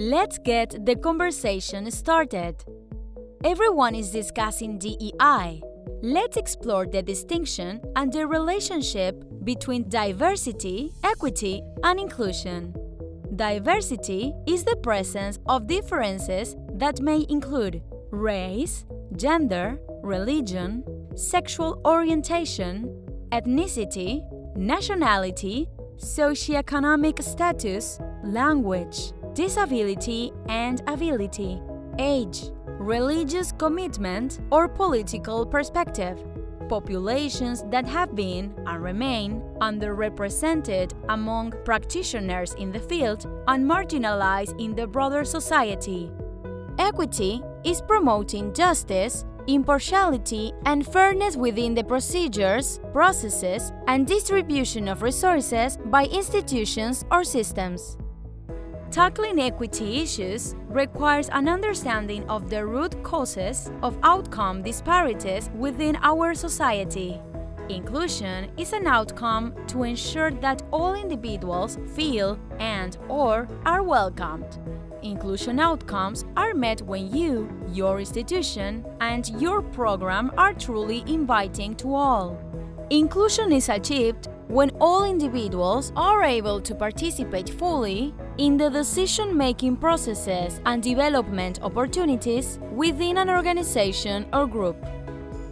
Let's get the conversation started. Everyone is discussing DEI. Let's explore the distinction and the relationship between diversity, equity, and inclusion. Diversity is the presence of differences that may include race, gender, religion, sexual orientation, ethnicity, nationality, socioeconomic status, language, disability and ability, age, religious commitment or political perspective, populations that have been and remain underrepresented among practitioners in the field and marginalized in the broader society. Equity is promoting justice, impartiality, and fairness within the procedures, processes, and distribution of resources by institutions or systems. Tackling equity issues requires an understanding of the root causes of outcome disparities within our society. Inclusion is an outcome to ensure that all individuals feel and or are welcomed. Inclusion outcomes are met when you, your institution, and your program are truly inviting to all. Inclusion is achieved when all individuals are able to participate fully in the decision-making processes and development opportunities within an organization or group.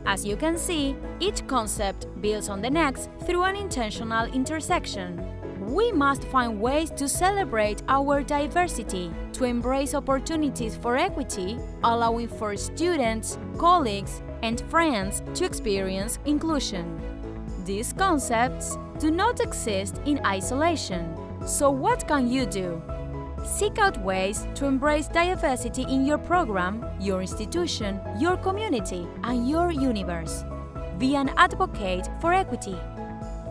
As you can see, each concept builds on the next through an intentional intersection. We must find ways to celebrate our diversity, to embrace opportunities for equity, allowing for students, colleagues, and friends to experience inclusion. These concepts do not exist in isolation. So what can you do? Seek out ways to embrace diversity in your program, your institution, your community, and your universe. Be an advocate for equity.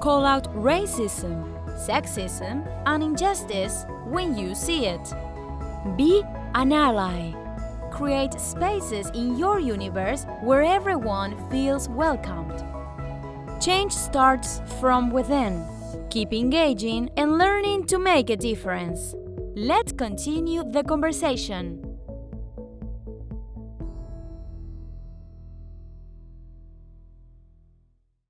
Call out racism, sexism, and injustice when you see it. Be an ally. Create spaces in your universe where everyone feels welcomed. Change starts from within. Keep engaging and learning to make a difference. Let's continue the conversation.